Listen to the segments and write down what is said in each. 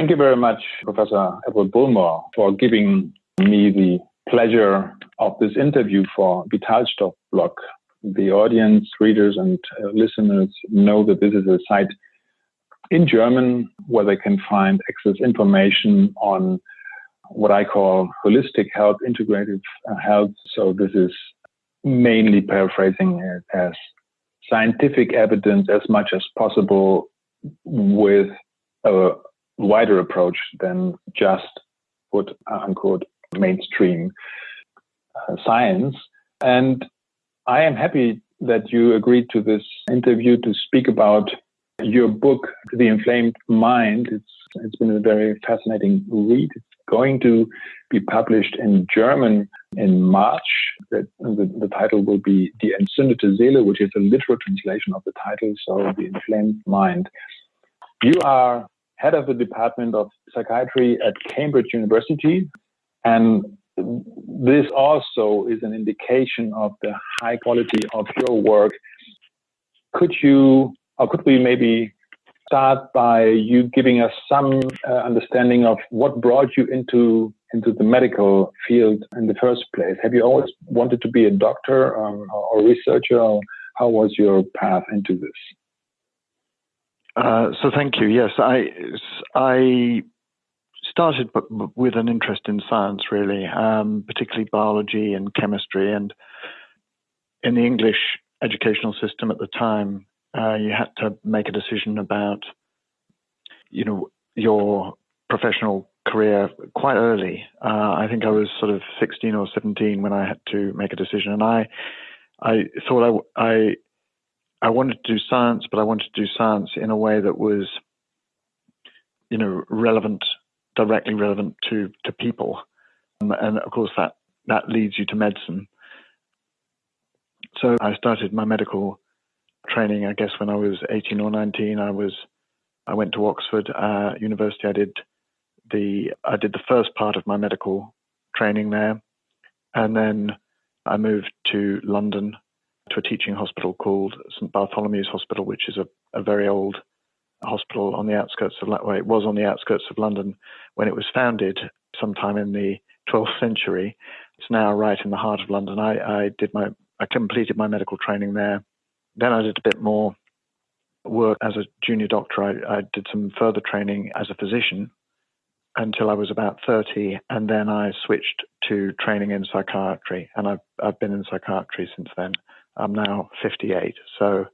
Thank you very much, Professor Edward Bullmore, for giving me the pleasure of this interview for Vitalstoff blog. The audience, readers, and uh, listeners know that this is a site in German where they can find access information on what I call holistic health, integrative uh, health. So this is mainly paraphrasing it as scientific evidence as much as possible with a wider approach than just quote unquote mainstream uh, science. And I am happy that you agreed to this interview to speak about your book, The Inflamed Mind. It's it's been a very fascinating read. It's going to be published in German in March. The, the, the, title will be Die entzündete Seele, which is a literal translation of the title, so The Inflamed Mind. You are head of the Department of Psychiatry at Cambridge University, and this also is an indication of the high quality of your work. Could you, or could we maybe start by you giving us some uh, understanding of what brought you into into the medical field in the first place? Have you always wanted to be a doctor um, or researcher? Or how was your path into this? Uh, so thank you. Yes, I I started with an interest in science, really, um, particularly biology and chemistry. And in the English educational system at the time, uh, you had to make a decision about, you know, your professional career quite early. Uh, I think I was sort of 16 or 17 when I had to make a decision, and I, I thought I, I, I wanted to do science, but I wanted to do science in a way that was, you know, relevant directly relevant to to people, um, and of course that that leads you to medicine. So I started my medical training. I guess when I was 18 or 19, I was I went to Oxford uh, University. I did the I did the first part of my medical training there, and then I moved to London to a teaching hospital called St Bartholomew's Hospital, which is a, a very old hospital on the outskirts of well, it was on the outskirts of London when it was founded sometime in the 12th century. It's now right in the heart of London. I, I did my I completed my medical training there. Then I did a bit more work as a junior doctor. I, I did some further training as a physician until I was about 30, and then I switched to training in psychiatry, and I've I've been in psychiatry since then. I'm now 58, so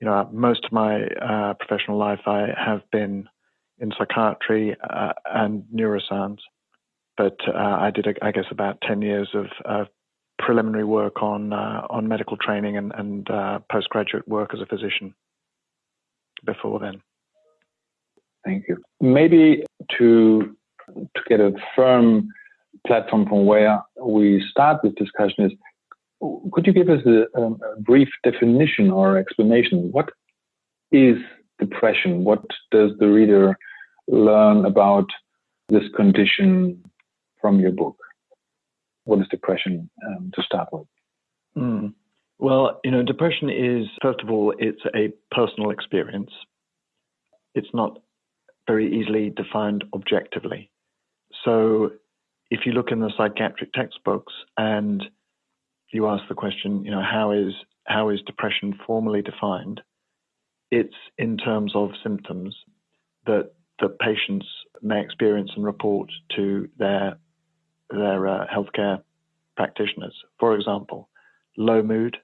you know, most of my uh, professional life I have been in psychiatry uh, and neuroscience, but uh, I did, I guess, about ten years of preliminary work on uh, on medical training and, and uh, postgraduate work as a physician before then. Thank you. Maybe to to get a firm platform from where we start this discussion is could you give us a, a, brief definition or explanation? What is depression? What does the reader learn about this condition from your book? What is depression um, to start with? Mm. Well, you know, depression is, first of all, it's a personal experience. It's not very easily defined objectively. So if you look in the psychiatric textbooks and you ask the question, you know, how is how is depression formally defined? It's in terms of symptoms that the patients may experience and report to their their uh, healthcare practitioners. For example, low mood,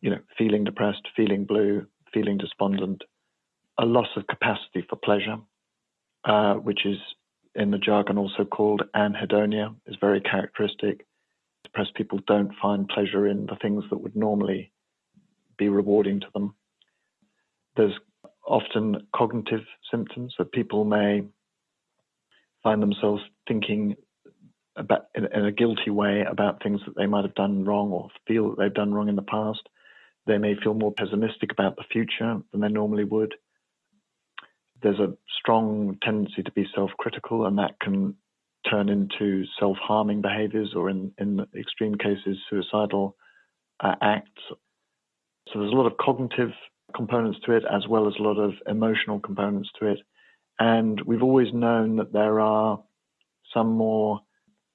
you know, feeling depressed, feeling blue, feeling despondent, a loss of capacity for pleasure, uh, which is in the jargon also called anhedonia, is very characteristic depressed people don't find pleasure in the things that would normally be rewarding to them. There's often cognitive symptoms that people may find themselves thinking about in, in, a guilty way about things that they might have done wrong or feel that they've done wrong in the past. They may feel more pessimistic about the future than they normally would. There's a strong tendency to be self-critical, and that can turn into self-harming behaviors or in, in extreme cases, suicidal uh, acts. So there's a lot of cognitive components to it as well as a lot of emotional components to it. And we've always known that there are some more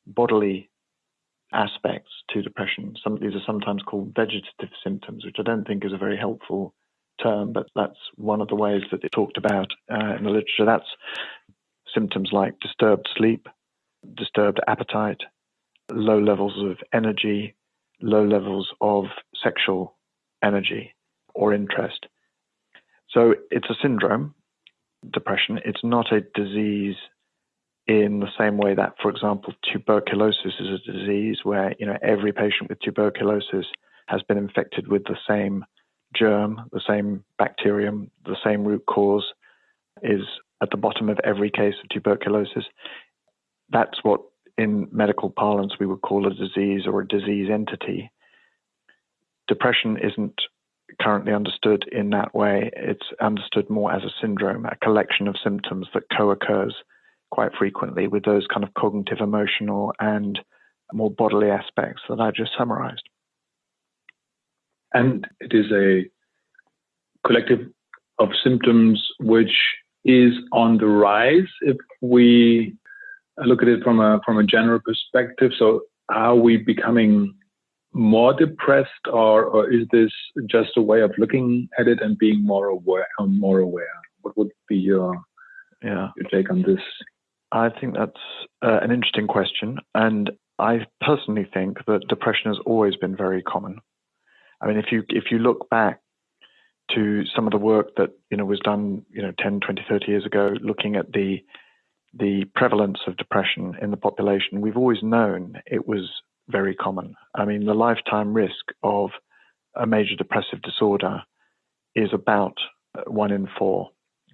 bodily aspects to depression. Some of these are sometimes called vegetative symptoms, which I don't think is a very helpful term, but that's one of the ways that it's talked about uh, in the literature. That's symptoms like disturbed sleep, disturbed appetite, low levels of energy, low levels of sexual energy or interest. So it's a syndrome, depression. It's not a disease in the same way that, for example, tuberculosis is a disease where you know every patient with tuberculosis has been infected with the same germ, the same bacterium, the same root cause is at the bottom of every case of tuberculosis. That's what in medical parlance we would call a disease or a disease entity. Depression isn't currently understood in that way. It's understood more as a syndrome, a collection of symptoms that co occurs quite frequently with those kind of cognitive, emotional, and more bodily aspects that I just summarized. And it is a collective of symptoms which is on the rise if we look at it from a from a general perspective. So are we becoming more depressed or, or is this just a way of looking at it and being more aware more aware? What would be your yeah. your take on this? I think that's uh, an interesting question. And I personally think that depression has always been very common. I mean, if you if you look back to some of the work that you know was done, you know, 10, 20, 30 years ago, looking at the the prevalence of depression in the population, we've always known it was very common. I mean, the lifetime risk of a major depressive disorder is about uh, one in four.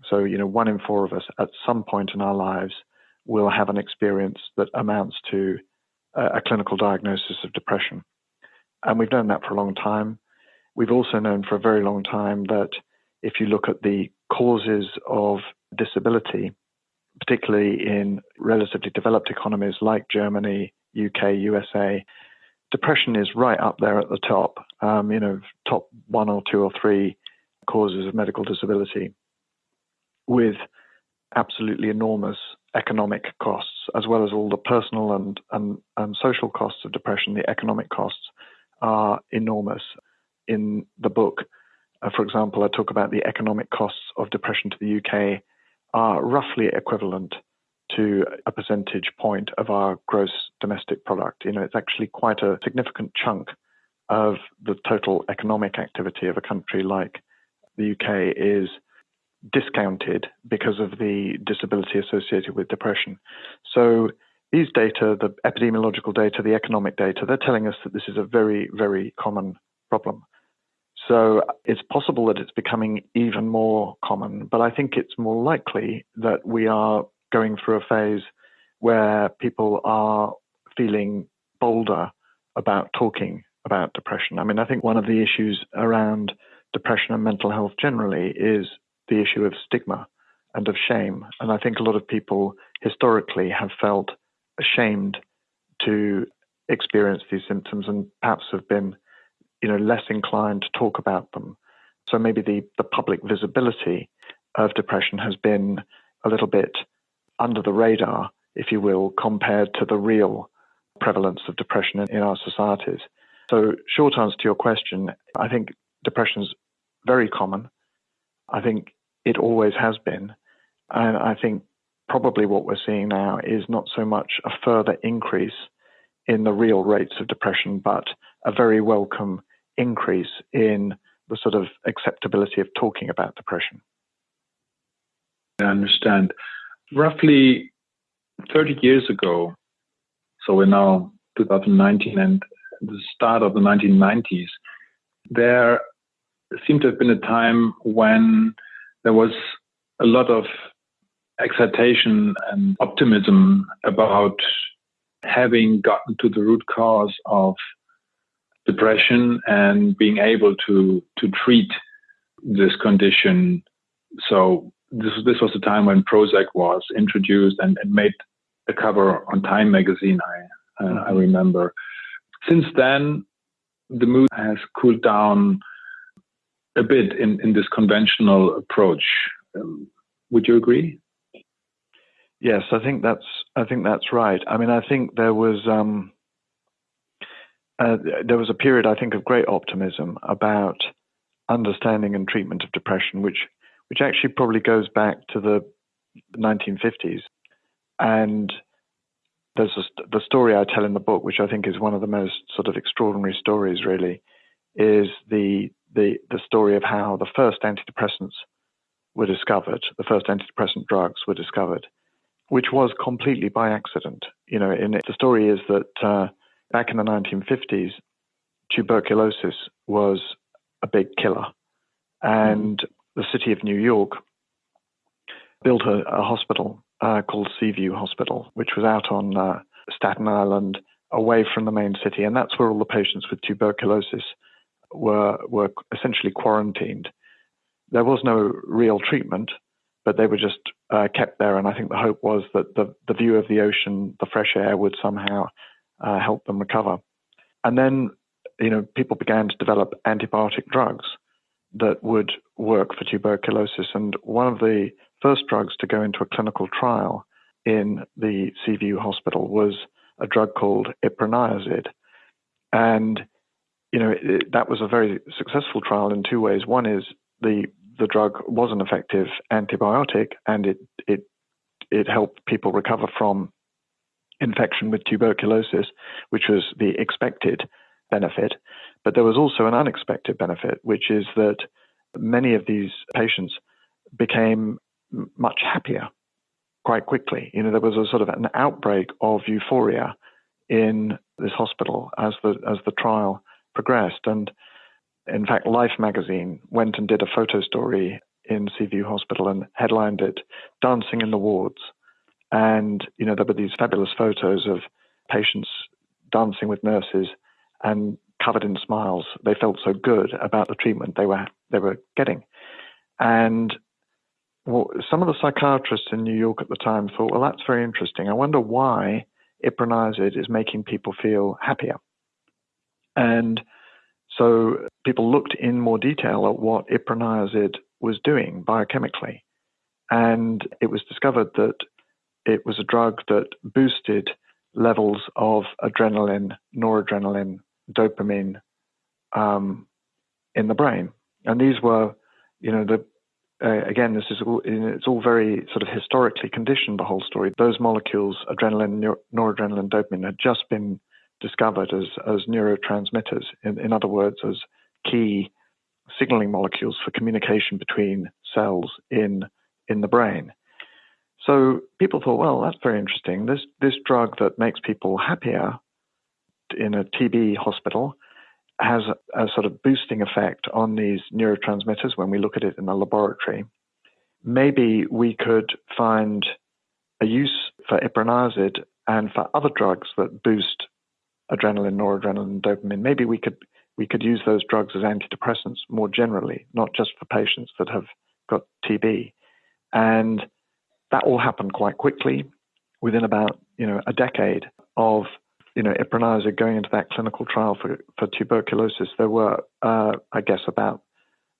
So, you know, one in four of us at some point in our lives will have an experience that amounts to uh, a, clinical diagnosis of depression. And we've known that for a long time. We've also known for a very long time that if you look at the causes of disability, particularly in relatively developed economies like Germany, UK, USA, depression is right up there at the top, um, you know, top one or two or three causes of medical disability with absolutely enormous economic costs, as well as all the personal and, and, and social costs of depression, the economic costs are enormous. In the book, uh, for example, I talk about the economic costs of depression to the UK are roughly equivalent to a percentage point of our gross domestic product. You know, it's actually quite a significant chunk of the total economic activity of a country like the UK is discounted because of the disability associated with depression. So these data, the epidemiological data, the economic data, they're telling us that this is a very, very common problem. So it's possible that it's becoming even more common, but I think it's more likely that we are going through a phase where people are feeling bolder about talking about depression. I mean, I think one of the issues around depression and mental health generally is the issue of stigma and of shame. And I think a lot of people historically have felt ashamed to experience these symptoms and perhaps have been, you know, less inclined to talk about them. So maybe the, the public visibility of depression has been a little bit under the radar, if you will, compared to the real prevalence of depression in, in our societies. So, short answer to your question, I think depression is very common. I think it always has been. And I think probably what we're seeing now is not so much a further increase in the real rates of depression, but a very welcome increase in the sort of acceptability of talking about depression. I understand. Roughly 30 years ago, so we're now 2019 and the start of the 1990s, there seemed to have been a time when there was a lot of excitation and optimism about having gotten to the root cause of depression and being able to to treat this condition. So this this was the time when Prozac was introduced and, and made a cover on Time magazine. I uh, I mm-hmm. remember. Since then, the mood has cooled down a bit in, in this conventional approach. Um, would you agree? Yes, I think that's I think that's right. I mean, I think there was um, uh, there was a period I think of great optimism about understanding and treatment of depression, which which actually probably goes back to the 1950s. And there's a, the story I tell in the book, which I think is one of the most sort of extraordinary stories, really, is the the the story of how the first antidepressants were discovered, the first antidepressant drugs were discovered, which was completely by accident. You know, in it, the story is that uh, back in the 1950s, tuberculosis was a big killer, and the city of New York built a, a hospital uh, called Seaview Hospital, which was out on uh, Staten Island, away from the main city, and that's where all the patients with tuberculosis were were essentially quarantined. There was no real treatment, but they were just uh, kept there. And I think the hope was that the, the view of the ocean, the fresh air, would somehow uh, help them recover. And then, you know, people began to develop antibiotic drugs that would work for tuberculosis. And one of the first drugs to go into a clinical trial in the Seaview Hospital was a drug called iproniazid. And, you know, it, that was a very successful trial in two ways. One is the the drug was an effective antibiotic and it it it helped people recover from infection with tuberculosis, which was the expected benefit. But there was also an unexpected benefit, which is that many of these patients became much happier quite quickly. You know, there was a sort of an outbreak of euphoria in this hospital as the as the trial progressed. And in fact, Life magazine went and did a photo story in Seaview Hospital and headlined it Dancing in the Wards. And, you know, there were these fabulous photos of patients dancing with nurses and covered in smiles. They felt so good about the treatment they were they were getting. And well, some of the psychiatrists in New York at the time thought, well, that's very interesting. I wonder why iproniazid is making people feel happier. And so people looked in more detail at what iproniazid was doing biochemically. And it was discovered that it was a drug that boosted levels of adrenaline, noradrenaline, dopamine um, in the brain. And these were, you know, the uh, again, this is all, it's all very sort of historically conditioned. The whole story. Those molecules, adrenaline, noradrenaline, dopamine, had just been discovered as, as neurotransmitters, in, in other words, as key signaling molecules for communication between cells in, in the brain. So people thought, well, that's very interesting. This, this drug that makes people happier in a TB hospital has a, a sort of boosting effect on these neurotransmitters when we look at it in the laboratory. Maybe we could find a use for iproniazid and for other drugs that boost adrenaline, noradrenaline, dopamine. Maybe we could we could use those drugs as antidepressants more generally, not just for patients that have got TB. And that all happened quite quickly, within about you know a decade of you know iproniazid going into that clinical trial for for tuberculosis. There were, uh, I guess, about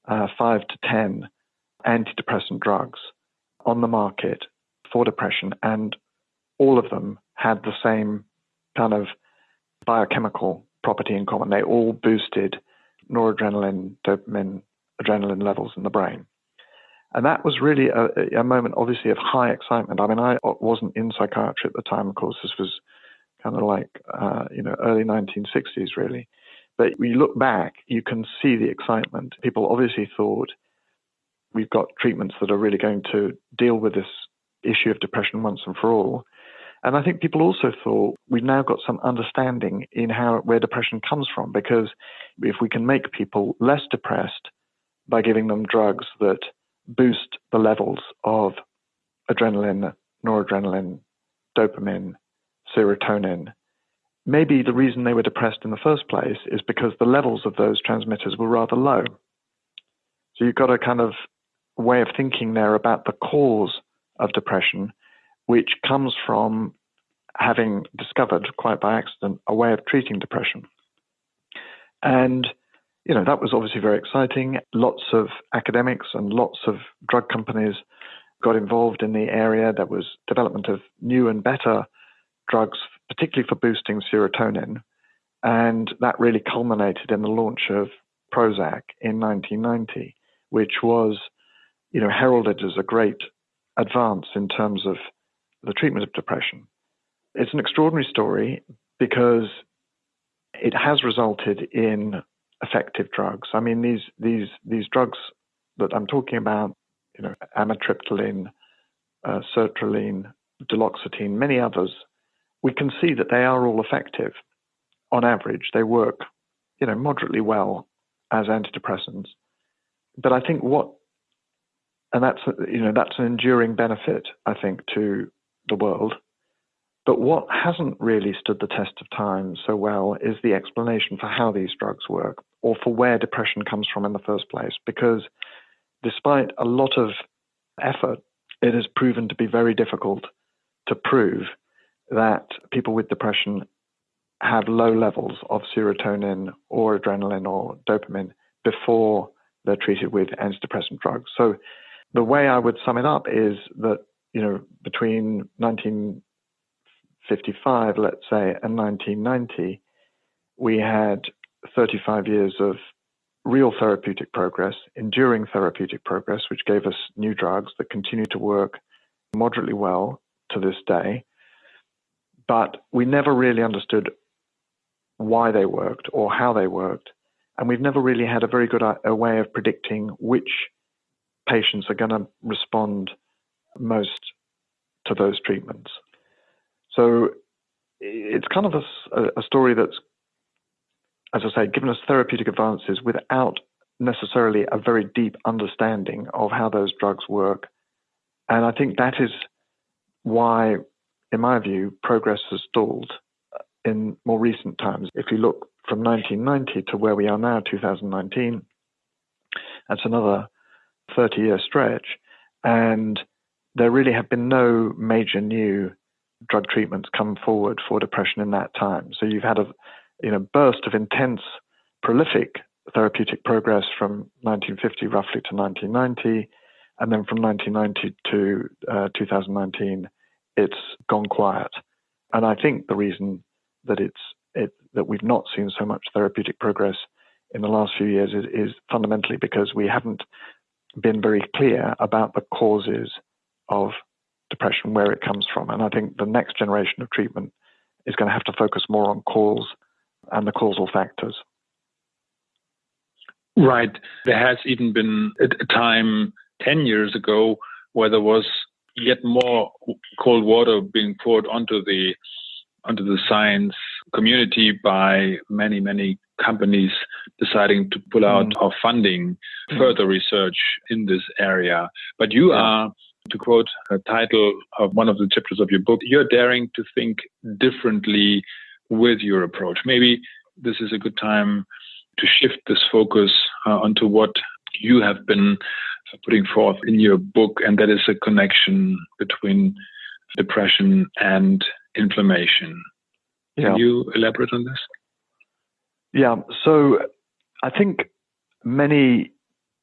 uh, five to ten antidepressant drugs on the market for depression, and all of them had the same kind of biochemical property in common. They all boosted noradrenaline, dopamine, adrenaline levels in the brain. And that was really a, a, moment, obviously, of high excitement. I mean, I wasn't in psychiatry at the time, of course. This was kind of like, uh, you know, early 1960s, really. But when you look back, you can see the excitement. People obviously thought we've got treatments that are really going to deal with this issue of depression once and for all. And I think people also thought we've now got some understanding in how where depression comes from because if we can make people less depressed by giving them drugs that boost the levels of adrenaline, noradrenaline, dopamine, serotonin, maybe the reason they were depressed in the first place is because the levels of those transmitters were rather low. So you've got a kind of way of thinking there about the cause of depression which comes from having discovered, quite by accident, a way of treating depression. And, you know, that was obviously very exciting. Lots of academics and lots of drug companies got involved in the area. There was development of new and better drugs, particularly for boosting serotonin. And that really culminated in the launch of Prozac in 1990, which was, you know, heralded as a great advance in terms of the treatment of depression. It's an extraordinary story because it has resulted in effective drugs. I mean, these these these drugs that I'm talking about, you know, amitriptyline, uh, sertraline, duloxetine, many others, we can see that they are all effective. On average, they work, you know, moderately well as antidepressants. But I think what, and that's you know that's an enduring benefit I think to the world. But what hasn't really stood the test of time so well is the explanation for how these drugs work or for where depression comes from in the first place. Because despite a lot of effort, it has proven to be very difficult to prove that people with depression have low levels of serotonin or adrenaline or dopamine before they're treated with antidepressant drugs. So the way I would sum it up is that, you know, between 1955, let's say, and 1990, we had 35 years of real therapeutic progress, enduring therapeutic progress, which gave us new drugs that continue to work moderately well to this day. But we never really understood why they worked or how they worked. And we've never really had a very good uh, a way of predicting which patients are going to respond most to those treatments. So it's kind of a, a story that's, as I say, given us therapeutic advances without necessarily a very deep understanding of how those drugs work. And I think that is why, in my view, progress has stalled uh, in more recent times. If you look from 1990 to where we are now, 2019, that's another 30 year stretch. And there really have been no major new drug treatments come forward for depression in that time. So you've had a you know burst of intense, prolific therapeutic progress from 1950 roughly to 1990, and then from 1990 to uh, 2019, it's gone quiet. And I think the reason that it's it, that we've not seen so much therapeutic progress in the last few years is, is fundamentally because we haven't been very clear about the causes of depression, where it comes from. And I think the next generation of treatment is going to have to focus more on cause and the causal factors. Right. There has even been a time 10 years ago where there was yet more cold water being poured onto the onto the science community by many, many companies deciding to pull out mm. of funding mm. further research in this area. But you yeah. are, to quote a title of one of the chapters of your book, you're daring to think differently with your approach. Maybe this is a good time to shift this focus uh, onto what you have been putting forth in your book, and that is a connection between depression and inflammation. Can yeah. you elaborate on this? Yeah, so I think many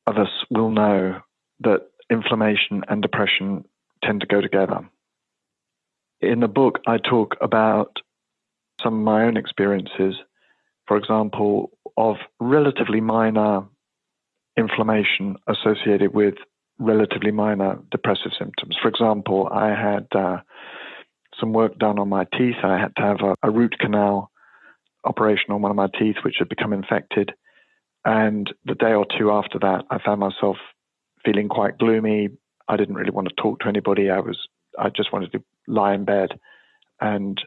of us will know that inflammation and depression tend to go together. In the book, I talk about some of my own experiences, for example, of relatively minor inflammation associated with relatively minor depressive symptoms. For example, I had uh, some work done on my teeth. I had to have a, a root canal operation on one of my teeth, which had become infected. And the day or two after that, I found myself feeling quite gloomy. I didn't really want to talk to anybody. I was, I just wanted to lie in bed and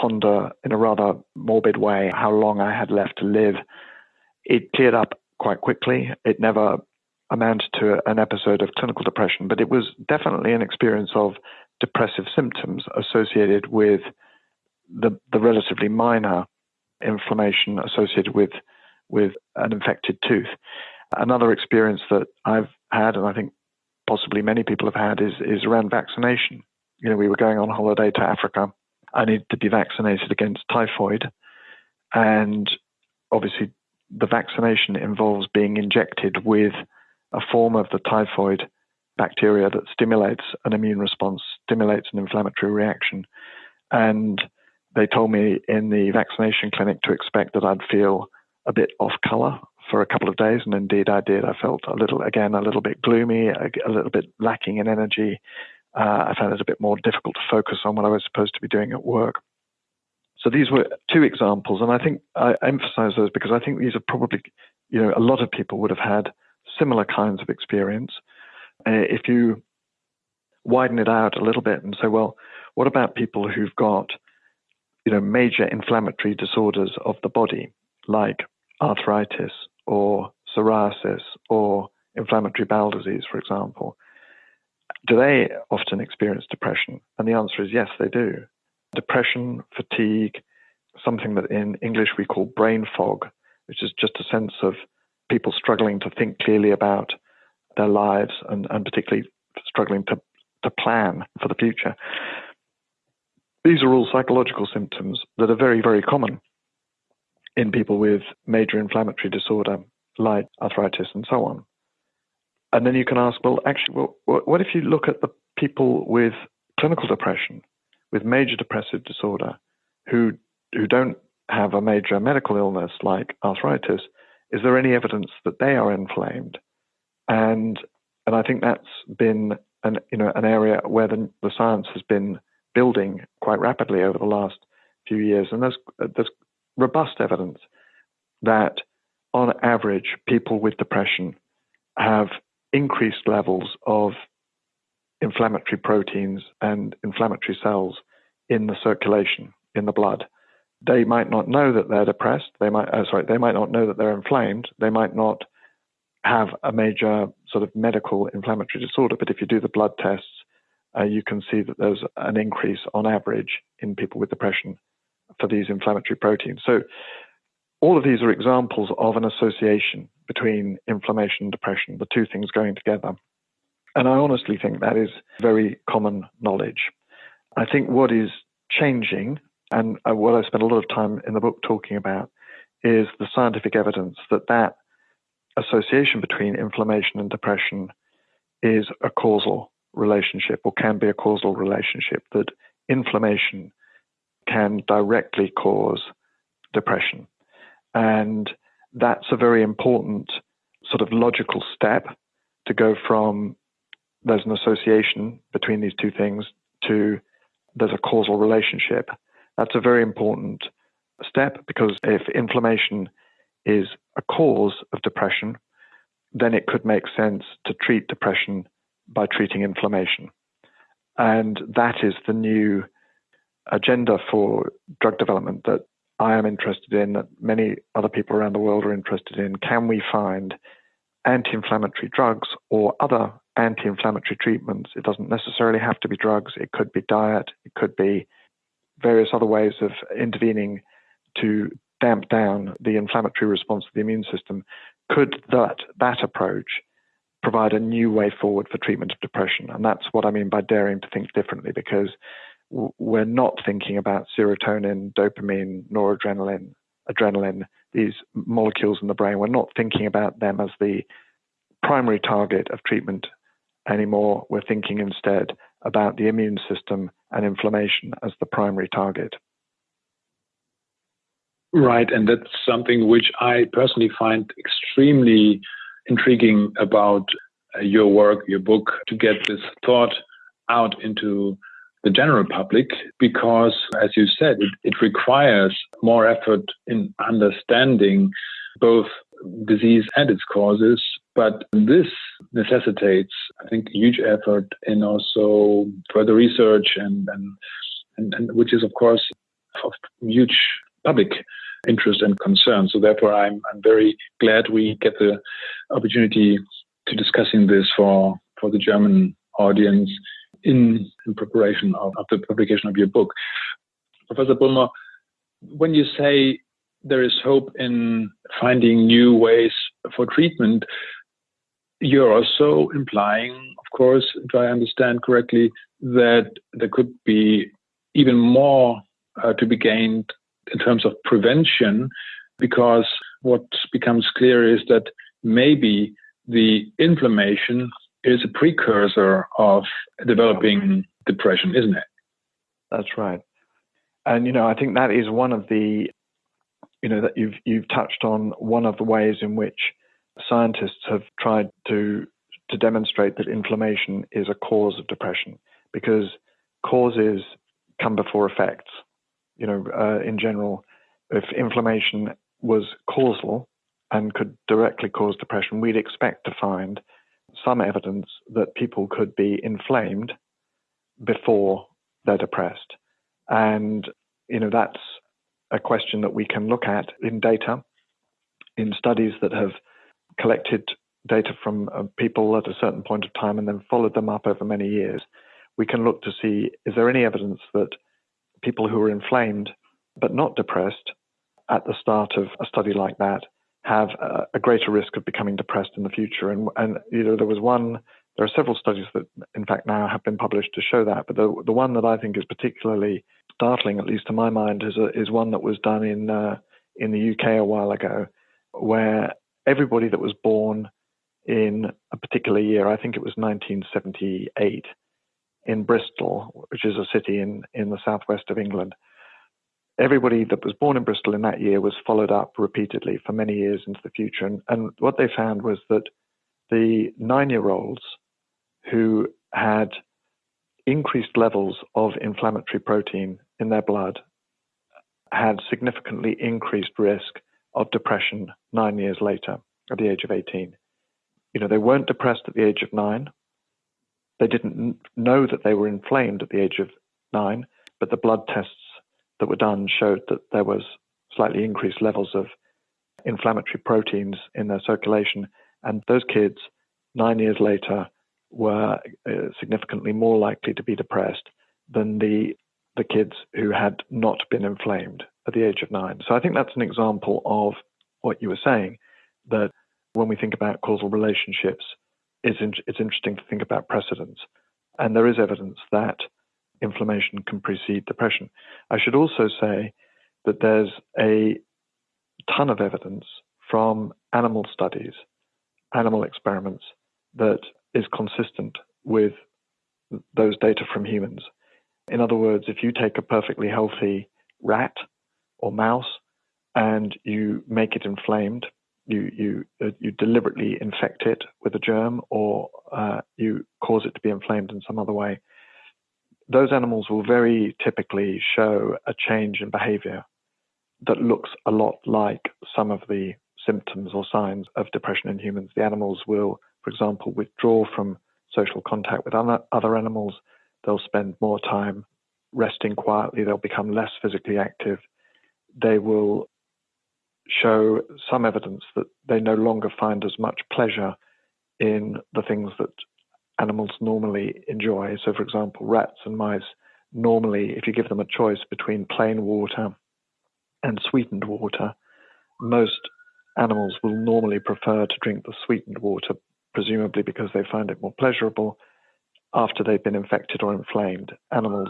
ponder in a rather morbid way how long I had left to live. It cleared up quite quickly. It never amounted to an episode of clinical depression, but it was definitely an experience of depressive symptoms associated with the, the relatively minor inflammation associated with with an infected tooth. Another experience that I've had, and I think possibly many people have had, is is around vaccination. You know, we were going on holiday to Africa. I needed to be vaccinated against typhoid, and obviously the vaccination involves being injected with a form of the typhoid bacteria that stimulates an immune response, stimulates an inflammatory reaction. And they told me in the vaccination clinic to expect that I'd feel a bit off color for a couple of days. And indeed, I did. I felt a little, again, a little bit gloomy, a, a little bit lacking in energy. Uh, I found it a bit more difficult to focus on what I was supposed to be doing at work. So these were two examples, and I think I emphasize those because I think these are probably, you know, a lot of people would have had similar kinds of experience. Uh, if you widen it out a little bit and say, well, what about people who've got, you know, major inflammatory disorders of the body, like arthritis or psoriasis or inflammatory bowel disease, for example? Do they often experience depression? And the answer is yes, they do. Depression, fatigue, something that in English we call brain fog, which is just a sense of people struggling to think clearly about their lives and, and particularly struggling to, to plan for the future. These are all psychological symptoms that are very, very common in people with major inflammatory disorder like arthritis and so on. And then you can ask, well, actually, well, what if you look at the people with clinical depression, with major depressive disorder, who who don't have a major medical illness like arthritis? Is there any evidence that they are inflamed? And and I think that's been an you know an area where the, the science has been building quite rapidly over the last few years, and there's there's robust evidence that on average people with depression have increased levels of inflammatory proteins and inflammatory cells in the circulation in the blood. They might not know that they're depressed. They might, uh, sorry, they might not know that they're inflamed. They might not have a major sort of medical inflammatory disorder. But if you do the blood tests, uh, you can see that there's an increase on average in people with depression for these inflammatory proteins. So all of these are examples of an association between inflammation and depression, the two things going together. And I honestly think that is very common knowledge. I think what is changing, and uh, what I spent a lot of time in the book talking about, is the scientific evidence that that association between inflammation and depression is a causal relationship or can be a causal relationship, that inflammation can directly cause depression. And that's a very important sort of logical step to go from there's an association between these two things to there's a causal relationship. That's a very important step because if inflammation is a cause of depression, then it could make sense to treat depression by treating inflammation. And that is the new agenda for drug development that I am interested in, that many other people around the world are interested in. Can we find anti inflammatory drugs or other anti inflammatory treatments? It doesn't necessarily have to be drugs, it could be diet, it could be various other ways of intervening to damp down the inflammatory response of the immune system. Could that, that approach provide a new way forward for treatment of depression? And that's what I mean by daring to think differently, because we're not thinking about serotonin, dopamine, noradrenaline, adrenaline, these molecules in the brain. We're not thinking about them as the primary target of treatment anymore. We're thinking instead about the immune system and inflammation as the primary target. Right, and that's something which I personally find extremely intriguing about uh, your work, your book, to get this thought out into the general public because, as you said, it, it requires more effort in understanding both disease and its causes. But this necessitates, I think, huge effort in also further research and, and, and, and which is, of course, of huge public interest and concern. So therefore, I'm, I'm very glad we get the opportunity to discussing this for, for the German audience in, in preparation of, of, the publication of your book. Professor Bullmore, when you say there is hope in finding new ways for treatment, you're also implying, of course, if I understand correctly, that there could be even more uh, to be gained in terms of prevention, because what becomes clear is that maybe the inflammation is a precursor of developing depression, isn't it? That's right. And you know, I think that is one of the you know that you've you've touched on one of the ways in which scientists have tried to to demonstrate that inflammation is a cause of depression because causes come before effects. You know, uh, in general, if inflammation was causal and could directly cause depression, we'd expect to find some evidence that people could be inflamed before they're depressed. And, you know, that's a question that we can look at in data, in studies that have collected data from uh, people at a certain point of time and then followed them up over many years. We can look to see is there any evidence that people who are inflamed but not depressed at the start of a study like that have a, a greater risk of becoming depressed in the future. And, and you know, there was one. There are several studies that, in fact, now have been published to show that. But the the one that I think is particularly startling, at least to my mind, is a, is one that was done in uh, in the UK a while ago, where everybody that was born in a particular year, I think it was 1978, in Bristol, which is a city in, in the southwest of England, everybody that was born in Bristol in that year was followed up repeatedly for many years into the future. And, and what they found was that the nine year olds who had increased levels of inflammatory protein in their blood had significantly increased risk of depression nine years later at the age of 18. You know, they weren't depressed at the age of nine. They didn't know that they were inflamed at the age of nine, but the blood tests that were done showed that there was slightly increased levels of inflammatory proteins in their circulation. And those kids, nine years later, were uh, significantly more likely to be depressed than the the kids who had not been inflamed at the age of nine. So I think that's an example of what you were saying that when we think about causal relationships, it's, in, it's interesting to think about precedents. And there is evidence that inflammation can precede depression. I should also say that there's a ton of evidence from animal studies, animal experiments, that is consistent with those data from humans. In other words, if you take a perfectly healthy rat or mouse and you make it inflamed, you you uh, you deliberately infect it with a germ or uh, you cause it to be inflamed in some other way, those animals will very typically show a change in behavior that looks a lot like some of the symptoms or signs of depression in humans. The animals will, for example, withdraw from social contact with other animals. They'll spend more time resting quietly. They'll become less physically active. They will show some evidence that they no longer find as much pleasure in the things that animals normally enjoy. So, for example, rats and mice normally, if you give them a choice between plain water and sweetened water, most animals will normally prefer to drink the sweetened water, presumably because they find it more pleasurable after they've been infected or inflamed. Animals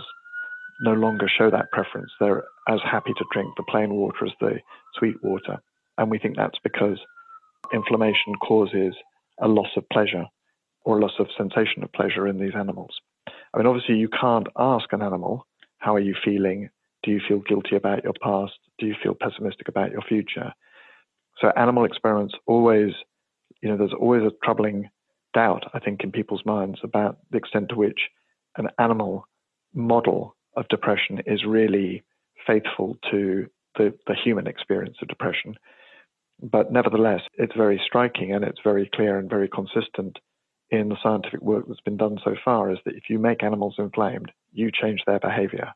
no longer show that preference. They're as happy to drink the plain water as the sweet water. And we think that's because inflammation causes a loss of pleasure or loss of sensation of pleasure in these animals. I mean, obviously, you can't ask an animal, How are you feeling? Do you feel guilty about your past? Do you feel pessimistic about your future? So, animal experiments always, you know, there's always a troubling doubt, I think, in people's minds about the extent to which an animal model of depression is really faithful to the, the human experience of depression. But nevertheless, it's very striking and it's very clear and very consistent in the scientific work that's been done so far is that if you make animals inflamed, you change their behavior.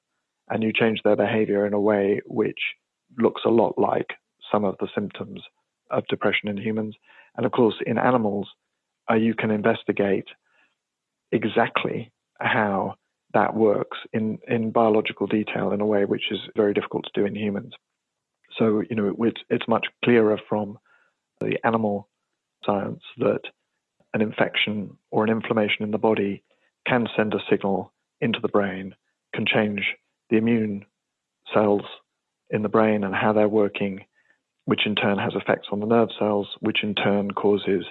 And you change their behavior in a way which looks a lot like some of the symptoms of depression in humans. And of course, in animals, uh, you can investigate exactly how that works in, in biological detail in a way which is very difficult to do in humans. So, you know, it's, it's much clearer from the animal science that an infection or an inflammation in the body can send a signal into the brain, can change the immune cells in the brain and how they're working, which in turn has effects on the nerve cells, which in turn causes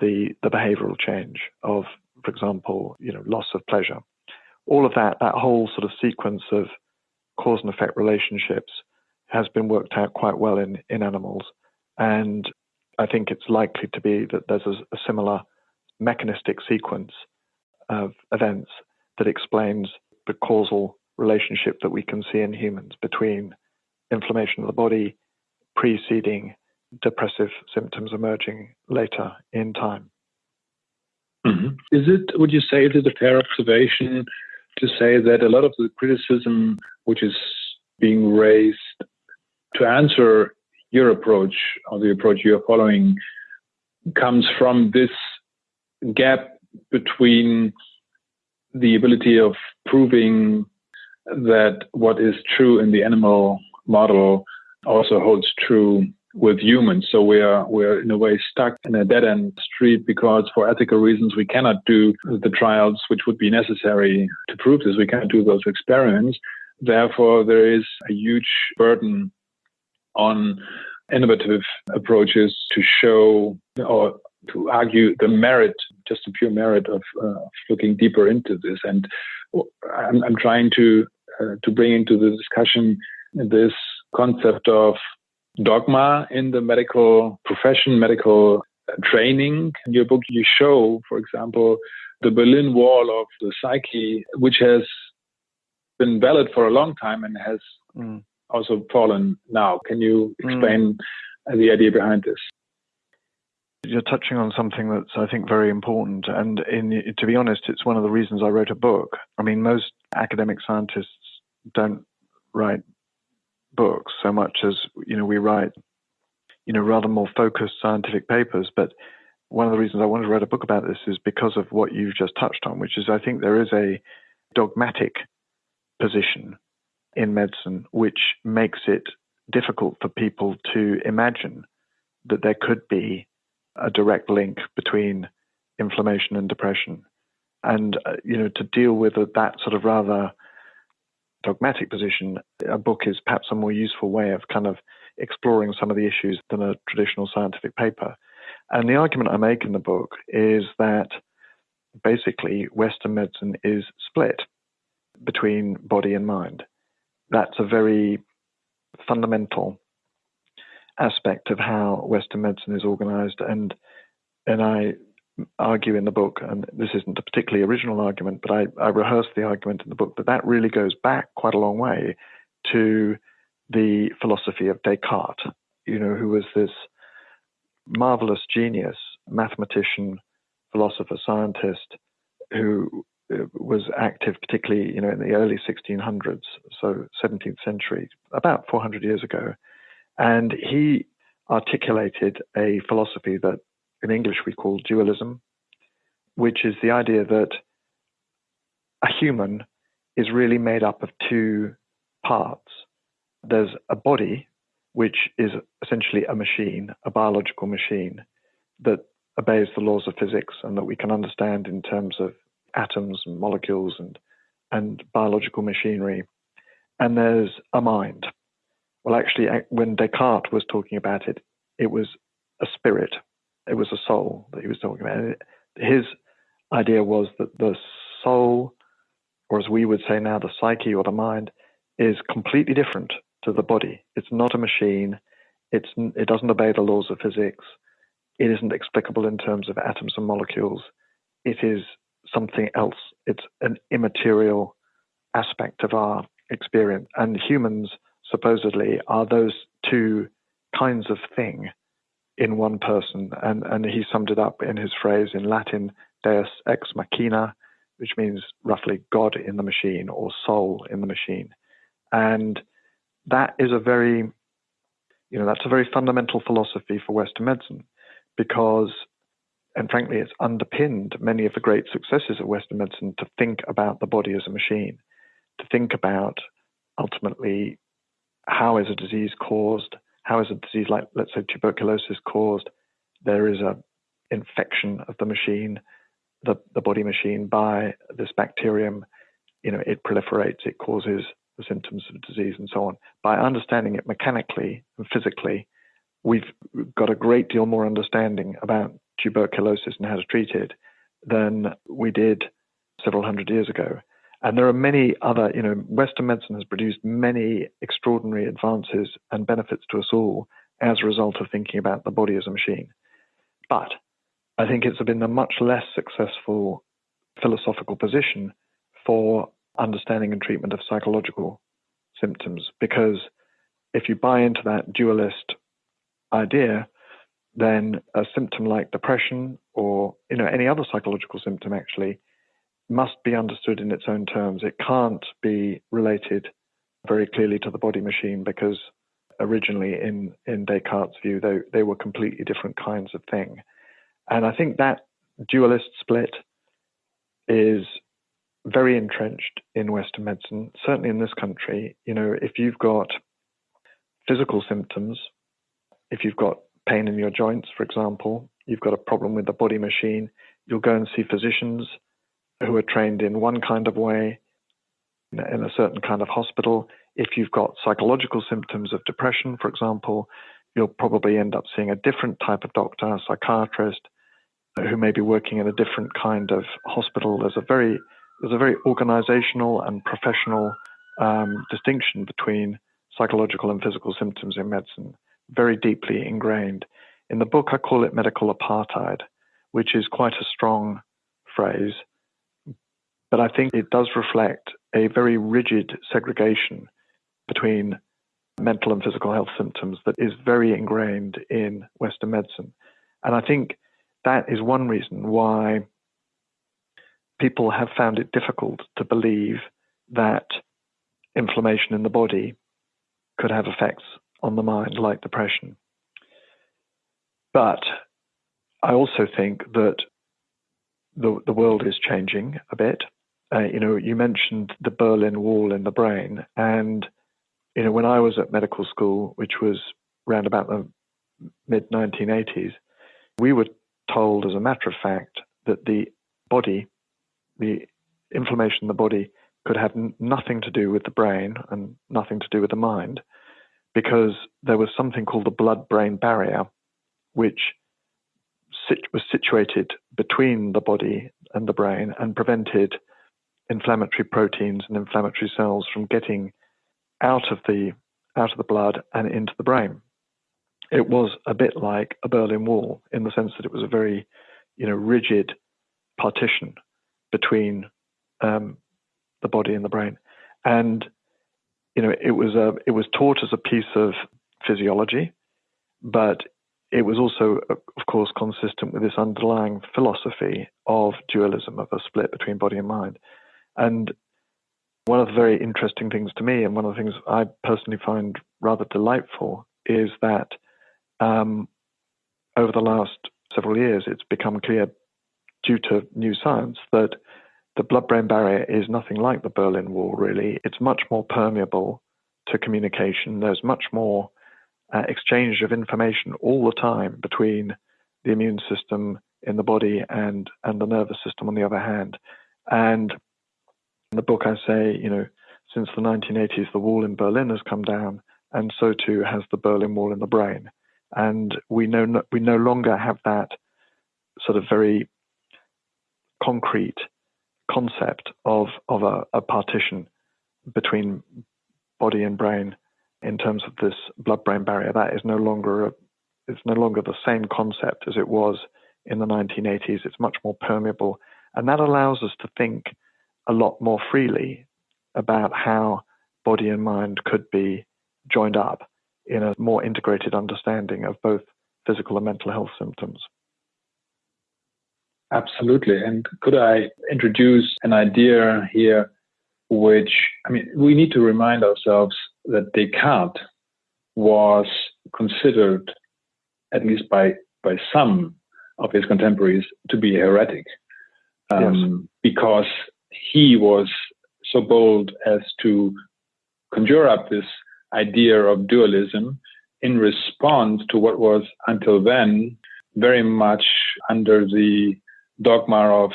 the, the behavioral change of for example, you know, loss of pleasure. All of that, that whole sort of sequence of cause and effect relationships has been worked out quite well in, in animals. And I think it's likely to be that there's a, a similar mechanistic sequence of events that explains the causal relationship that we can see in humans between inflammation of the body preceding depressive symptoms emerging later in time. Mm-hmm. Is it, would you say, is it a fair observation to say that a lot of the criticism which is being raised to answer your approach or the approach you're following comes from this gap between the ability of proving that what is true in the animal model also holds true with humans. So we are we're in a way stuck in a dead end street because for ethical reasons we cannot do the trials which would be necessary to prove this. We can't do those experiments. Therefore, there is a huge burden on innovative approaches to show or to argue the merit, just the pure merit of uh, looking deeper into this. And I'm, I'm trying to uh, to bring into the discussion this concept of dogma in the medical profession, medical training. In your book, you show, for example, the Berlin Wall of the psyche, which has been valid for a long time and has mm. also fallen now. Can you mm. explain mm. the idea behind this? You're touching on something that's, I think, very important. And in, to be honest, it's one of the reasons I wrote a book. I mean, most academic scientists don't write books so much as you know we write you know rather more focused scientific papers but one of the reasons I wanted to write a book about this is because of what you've just touched on which is I think there is a dogmatic position in medicine which makes it difficult for people to imagine that there could be a direct link between inflammation and depression and uh, you know to deal with that sort of rather dogmatic position, a book is perhaps a more useful way of kind of exploring some of the issues than a traditional scientific paper. And the argument I make in the book is that basically Western medicine is split between body and mind. That's a very fundamental aspect of how Western medicine is organized. And and I argue in the book, and this isn't a particularly original argument, but I, I rehearse the argument in the book that that really goes back quite a long way to the philosophy of Descartes, you know, who was this marvelous genius, mathematician, philosopher, scientist, who uh, was active particularly, you know, in the early 1600s, so 17th century, about 400 years ago. And he articulated a philosophy that in English we call dualism, which is the idea that a human is really made up of two parts. There's a body, which is essentially a machine, a biological machine that obeys the laws of physics and that we can understand in terms of atoms and molecules and, and biological machinery. And there's a mind. Well, actually, when Descartes was talking about it, it was a spirit, it was a soul that he was talking about. His idea was that the soul, or as we would say now, the psyche or the mind, is completely different to the body. It's not a machine. It's, it doesn't obey the laws of physics. It isn't explicable in terms of atoms and molecules. It is something else. It's an immaterial aspect of our experience. And humans supposedly are those two kinds of thing in one person. And, and he summed it up in his phrase in Latin, Deus ex machina, which means roughly God in the machine or soul in the machine. And that is a very, you know, that's a very fundamental philosophy for Western medicine because, and frankly, it's underpinned many of the great successes of Western medicine to think about the body as a machine, to think about ultimately how is a disease caused, how is a disease like, let's say, tuberculosis caused? There is a infection of the machine, the, the body machine, by this bacterium. You know, it proliferates, it causes the symptoms of disease and so on. By understanding it mechanically and physically, we've got a great deal more understanding about tuberculosis and how to treat it than we did several hundred years ago. And there are many other, you know, Western medicine has produced many extraordinary advances and benefits to us all as a result of thinking about the body as a machine. But I think it's been a much less successful philosophical position for understanding and treatment of psychological symptoms because if you buy into that dualist idea, then a symptom like depression or you know any other psychological symptom actually must be understood in its own terms. It can't be related very clearly to the body machine because originally in, in Descartes' view, they, they were completely different kinds of thing. And I think that dualist split is very entrenched in Western medicine, certainly in this country. You know, if you've got physical symptoms, if you've got pain in your joints, for example, you've got a problem with the body machine, you'll go and see physicians who are trained in one kind of way in a certain kind of hospital. If you've got psychological symptoms of depression, for example, you'll probably end up seeing a different type of doctor, a psychiatrist, who may be working in a different kind of hospital. There's a very there's a very organizational and professional um, distinction between psychological and physical symptoms in medicine, very deeply ingrained. In the book, I call it medical apartheid, which is quite a strong phrase but I think it does reflect a very rigid segregation between mental and physical health symptoms that is very ingrained in Western medicine. And I think that is one reason why people have found it difficult to believe that inflammation in the body could have effects on the mind, like depression. But I also think that the, the world is changing a bit uh, you know, you mentioned the Berlin Wall in the brain, and you know, when I was at medical school, which was around about the mid 1980s, we were told, as a matter of fact, that the body, the inflammation in the body, could have n- nothing to do with the brain and nothing to do with the mind, because there was something called the blood-brain barrier, which sit- was situated between the body and the brain and prevented inflammatory proteins and inflammatory cells from getting out of the out of the blood and into the brain. It was a bit like a Berlin Wall in the sense that it was a very, you know, rigid partition between um, the body and the brain, and you know, it was a it was taught as a piece of physiology, but it was also, of course, consistent with this underlying philosophy of dualism, of a split between body and mind. And one of the very interesting things to me, and one of the things I personally find rather delightful, is that um, over the last several years, it's become clear, due to new science, that the blood brain barrier is nothing like the Berlin Wall, really. It's much more permeable to communication. There's much more uh, exchange of information all the time between the immune system in the body and, and the nervous system on the other hand. And in the book, I say, you know, since the 1980s, the wall in Berlin has come down, and so too has the Berlin Wall in the brain. And we know no, we no longer have that sort of very concrete concept of of a, a partition between body and brain in terms of this blood-brain barrier. That is no longer a, it's no longer the same concept as it was in the 1980s. It's much more permeable, and that allows us to think a lot more freely about how body and mind could be joined up in a more integrated understanding of both physical and mental health symptoms. Absolutely. And could I introduce an idea here, which, I mean, we need to remind ourselves that Descartes was considered, at least by, by some of his contemporaries, to be heretic. Um, yes. Because he was so bold as to conjure up this idea of dualism in response to what was until then very much under the dogma of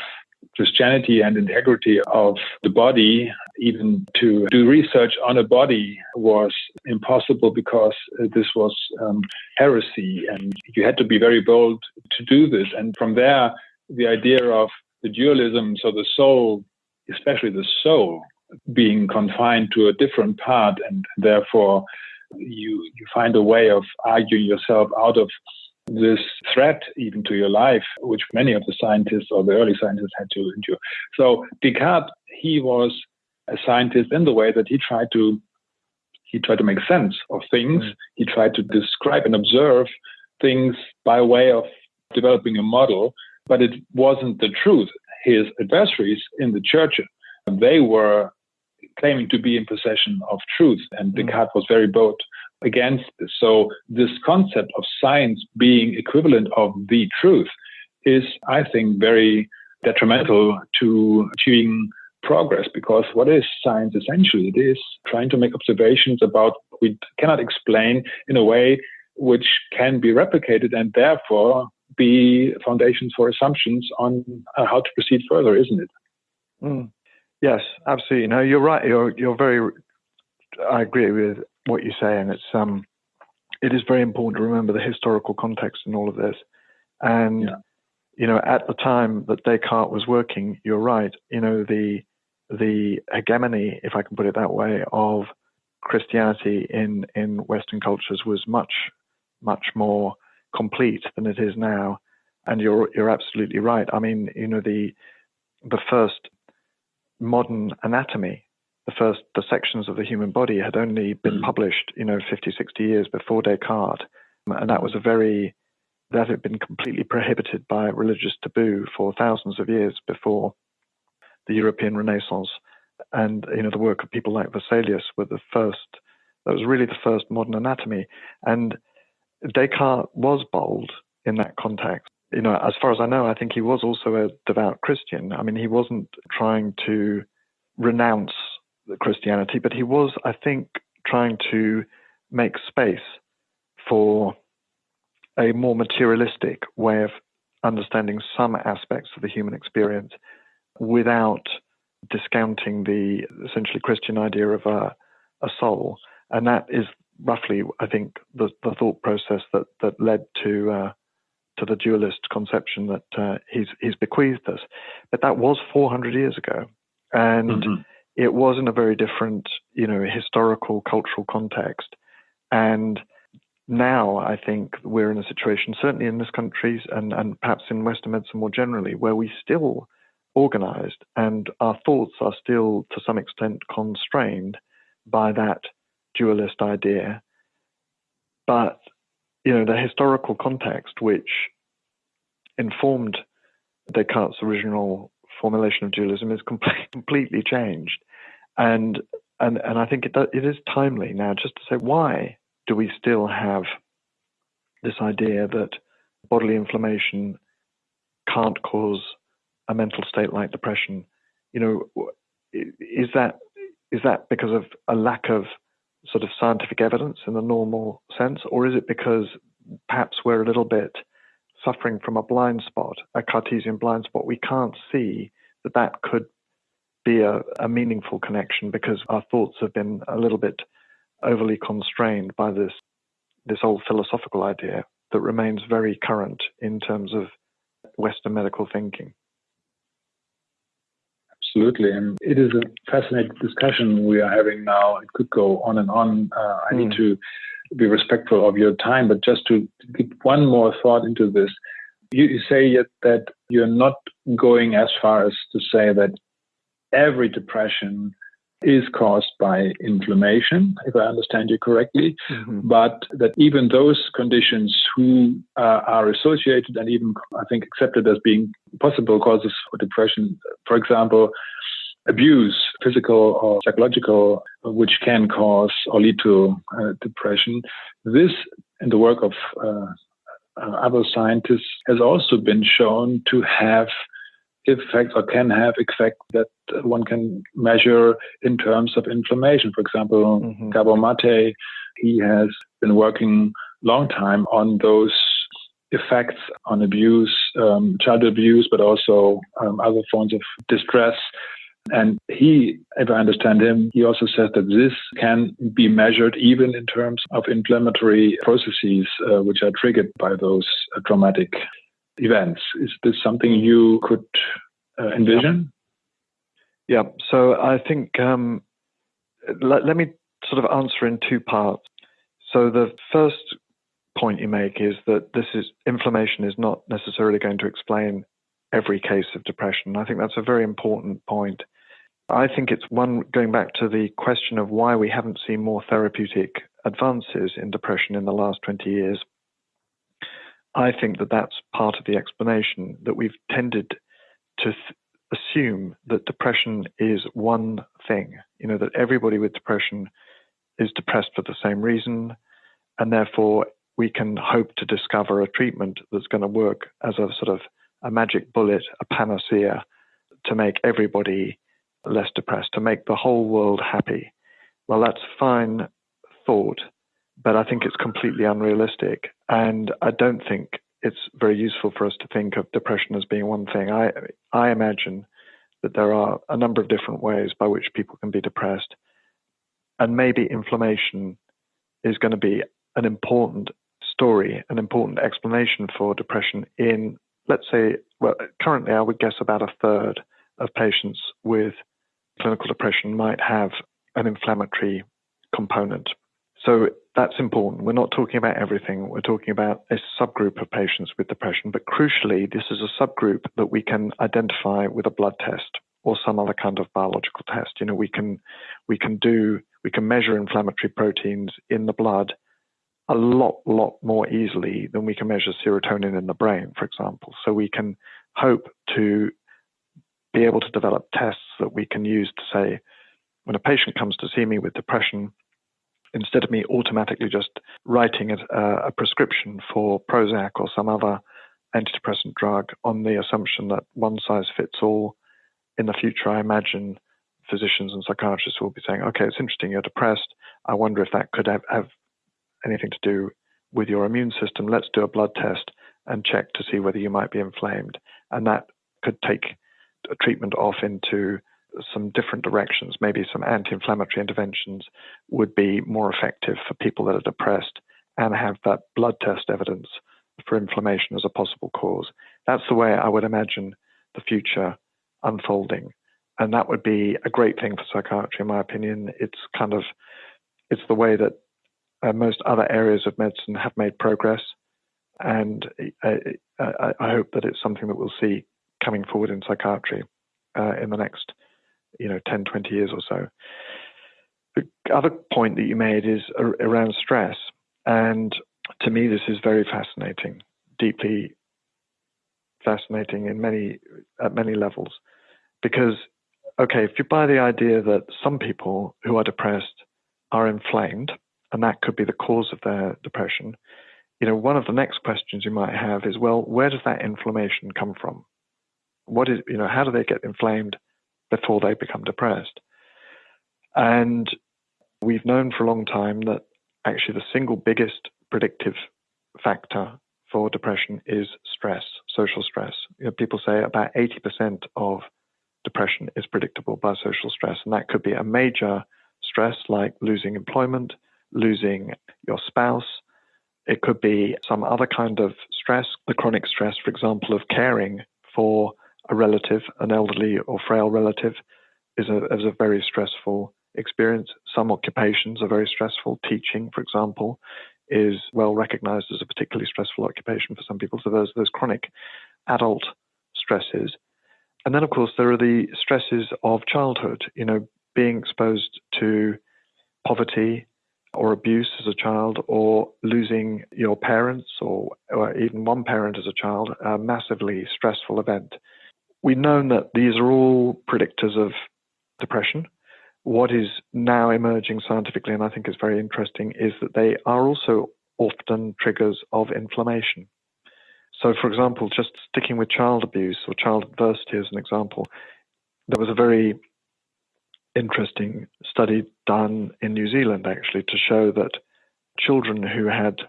Christianity and integrity of the body, even to do research on a body was impossible because this was um, heresy and you had to be very bold to do this. And from there, the idea of the dualism, so the soul, especially the soul, being confined to a different part, and therefore you you find a way of arguing yourself out of this threat even to your life, which many of the scientists or the early scientists had to endure. So Descartes, he was a scientist in the way that he tried to he tried to make sense of things. Mm. He tried to describe and observe things by way of developing a model, but it wasn't the truth. His adversaries in the church, they were claiming to be in possession of truth, and mm. Descartes was very bold against this. So this concept of science being equivalent of the truth is, I think, very detrimental to achieving progress because what is science essentially? It is trying to make observations about we cannot explain in a way which can be replicated and therefore be foundations for assumptions on uh, how to proceed further, isn't it? Mm. Yes, absolutely. No, you're right. You're you're very. I agree with what you say, and it's um, it is very important to remember the historical context in all of this. And yeah. you know, at the time that Descartes was working, you're right. You know, the the hegemony, if I can put it that way, of Christianity in in Western cultures was much much more complete than it is now. And you're you're absolutely right. I mean, you know, the the first modern anatomy the first the sections of the human body had only been mm. published, you know, 50, 60 years before Descartes, and that was a very that had been completely prohibited by religious taboo for thousands of years before the European Renaissance, and you know the work of people like Vesalius were the first. That was really the first modern anatomy, and Descartes was bold in that context. You know, as far as I know, I think he was also a devout Christian. I mean, he wasn't trying to renounce Christianity, but he was, I think, trying to make space for a more materialistic way of understanding some aspects of the human experience without discounting the essentially Christian idea of a, a soul. And that is roughly, I think, the, the thought process that, that led to uh, to the dualist conception that uh, he's he's bequeathed us. But that was 400 years ago, and mm-hmm it was in a very different, you know, historical, cultural context. And now I think we're in a situation, certainly in this country and, and perhaps in Western medicine more generally, where we still organized and our thoughts are still to some extent constrained by that dualist idea. But, you know, the historical context which informed Descartes' original formulation of dualism is com- completely changed. And and and I think it it is timely now just to say why do we still have this idea that bodily inflammation can't cause a mental state like depression? You know, is that is that because of a lack of sort of scientific evidence in the normal sense, or is it because perhaps we're a little bit suffering from a blind spot, a Cartesian blind spot? We can't see that that could be a, a meaningful connection because our thoughts have been a little bit overly constrained by this this old philosophical idea that remains very current in terms of Western medical thinking. Absolutely, and it is a fascinating discussion we are having now. It could go on and on. Uh, I mm. need hmm. to be respectful of your time, but just to give one more thought into this, you, you say that you're not going as far as to say that every depression is caused by inflammation, if I understand you correctly, mm-hmm. but that even those conditions who uh, are associated and even, I think, accepted as being possible causes for depression, for example, abuse, physical or psychological, which can cause or lead to uh, depression, this in the work of uh, uh other scientists has also been shown to have effects or can have effects that one can measure in terms of inflammation. For example, mm-hmm. Gabor Mate, he has been working long time on those effects on abuse, um, child abuse, but also um, other forms of distress. And he, if I understand him, he also says that this can be measured even in terms of inflammatory processes uh, which are triggered by those uh, traumatic events. Is this something you could uh, envision? Yeah. yeah. So I think um, let, let me sort of answer in two parts. So the first point you make is that this is inflammation is not necessarily going to explain every case of depression. I think that's a very important point. I think it's one going back to the question of why we haven't seen more therapeutic advances in depression in the last 20 years. I think that that's part of the explanation that we've tended to th- assume that depression is one thing, you know, that everybody with depression is depressed for the same reason, and therefore we can hope to discover a treatment that's going to work as a sort of a magic bullet, a panacea to make everybody less depressed, to make the whole world happy. Well, that's fine thought, but I think it's completely unrealistic. And I don't think it's very useful for us to think of depression as being one thing. I, I imagine that there are a number of different ways by which people can be depressed. And maybe inflammation is going to be an important story, an important explanation for depression in, let's say, well, currently I would guess about a third of patients with clinical depression might have an inflammatory component. So that's important. We're not talking about everything. We're talking about a subgroup of patients with depression. But crucially, this is a subgroup that we can identify with a blood test or some other kind of biological test. You know, we can we can do we can measure inflammatory proteins in the blood a lot, lot more easily than we can measure serotonin in the brain, for example. So we can hope to be able to develop tests that we can use to say, when a patient comes to see me with depression, instead of me automatically just writing a, a prescription for Prozac or some other antidepressant drug on the assumption that one size fits all, in the future, I imagine physicians and psychiatrists will be saying, okay, it's interesting, you're depressed. I wonder if that could have, have anything to do with your immune system. Let's do a blood test and check to see whether you might be inflamed. And that could take a treatment off into some different directions. Maybe some anti inflammatory interventions would be more effective for people that are depressed and have that blood test evidence for inflammation as a possible cause. That's the way I would imagine the future unfolding. And that would be a great thing for psychiatry, in my opinion. It's kind of, it's the way that uh, most other areas of medicine have made progress. And I, I, I, hope that it's something that we'll see coming forward in psychiatry uh, in the next, you know, 10, 20 years or so. The other point that you made is around stress. And to me, this is very fascinating, deeply fascinating in many, at many levels. Because, okay, if you buy the idea that some people who are depressed are inflamed, and that could be the cause of their depression, you know, one of the next questions you might have is, well, where does that inflammation come from? What is, you know, how do they get inflamed before they become depressed? And we've known for a long time that actually the single biggest predictive factor for depression is stress, social stress. You know, people say about 80% of depression is predictable by social stress, and that could be a major stress like losing employment, losing your spouse. It could be some other kind of stress, the chronic stress, for example, of caring for a relative, an elderly or frail relative, is a, is a very stressful experience. Some occupations are very stressful. Teaching, for example, is well recognized as a particularly stressful occupation for some people. So there's those chronic adult stresses. And then, of course, there are the stresses of childhood, you know, being exposed to poverty or abuse as a child or losing your parents or, or even one parent as a child, a massively stressful event. We've known that these are all predictors of depression. What is now emerging scientifically, and I think is very interesting, is that they are also often triggers of inflammation. So, for example, just sticking with child abuse or child adversity as an example, there was a very interesting study done in New Zealand actually to show that children who had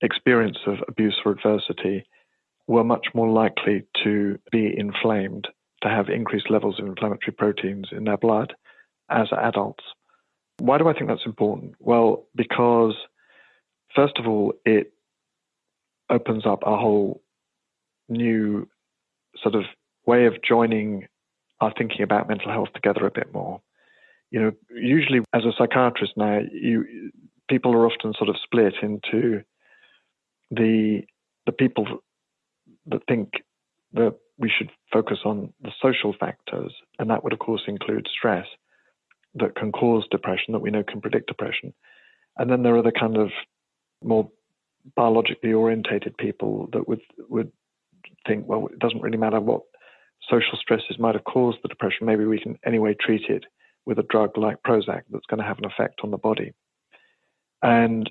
experience of abuse or adversity were much more likely to be inflamed, to have increased levels of inflammatory proteins in their blood as adults. Why do I think that's important? Well, because first of all, it opens up a whole new sort of way of joining our thinking about mental health together a bit more. You know, usually as a psychiatrist now, you people are often sort of split into the the people that think that we should focus on the social factors, and that would of course include stress that can cause depression, that we know can predict depression. And then there are the kind of more biologically orientated people that would would think, well, it doesn't really matter what social stresses might have caused the depression. Maybe we can anyway treat it with a drug like Prozac that's going to have an effect on the body. And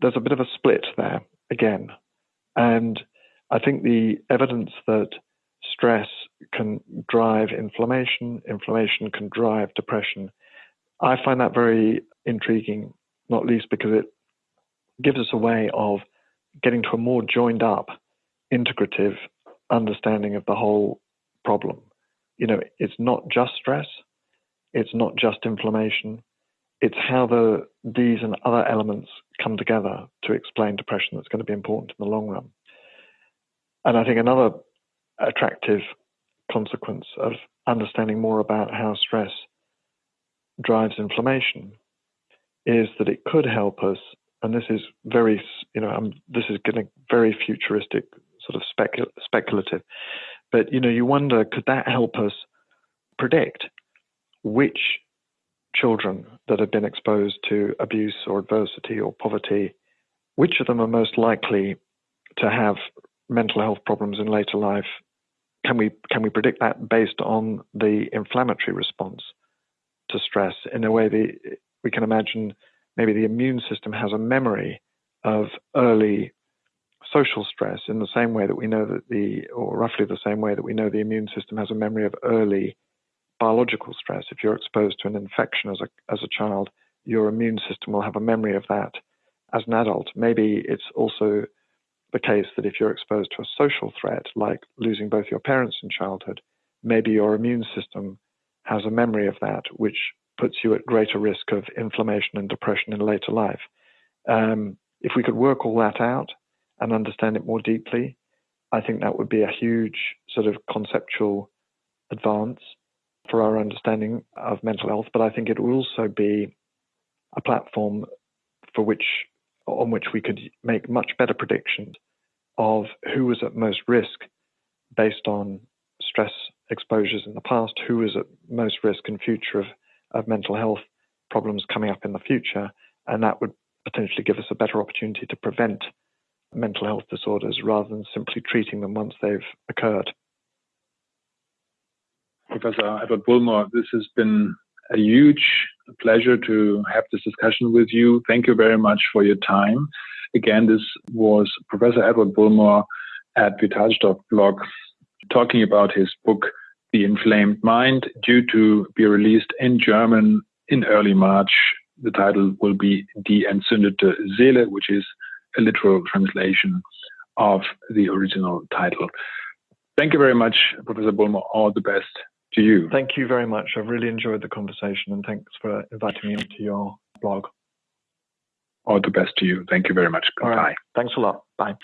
there's a bit of a split there again. And I think the evidence that stress can drive inflammation, inflammation can drive depression, I find that very intriguing, not least because it gives us a way of getting to a more joined up, integrative understanding of the whole problem. You know, it's not just stress, it's not just inflammation, it's how the these and other elements come together to explain depression that's going to be important in the long run. And I think another attractive consequence of understanding more about how stress drives inflammation is that it could help us, and this is very, you know, this is getting very futuristic, sort of specul- speculative, but you know, you wonder could that help us predict which children that have been exposed to abuse or adversity or poverty, which of them are most likely to have mental health problems in later life? Can we can we predict that based on the inflammatory response to stress in a way that we can imagine maybe the immune system has a memory of early social stress in the same way that we know that the or roughly the same way that we know the immune system has a memory of early biological stress. If you're exposed to an infection as a as a child, your immune system will have a memory of that as an adult. Maybe it's also the case that if you're exposed to a social threat, like losing both your parents in childhood, maybe your immune system has a memory of that, which puts you at greater risk of inflammation and depression in later life. Um, if we could work all that out and understand it more deeply, I think that would be a huge sort of conceptual advance for our understanding of mental health. But I think it would also be a platform for which on which we could make much better predictions of who was at most risk based on stress exposures in the past, who was at most risk in future of, of mental health problems coming up in the future, and that would potentially give us a better opportunity to prevent mental health disorders rather than simply treating them once they've occurred. Professor Edward Bullmore, this has been a huge pleasure to have this discussion with you. Thank you very much for your time. Again, this was Professor Edward Bullmore at Vitalstoff blog talking about his book, The Inflamed Mind, due to be released in German in early March. The title will be Die entzündete Seele, which is a literal translation of the original title. Thank you very much, Professor Bullmore. All the best to you. Thank you very much. I've really enjoyed the conversation and thanks for inviting me onto your blog. All the best to you. Thank you very much. Goodbye. Thanks a lot. Bye.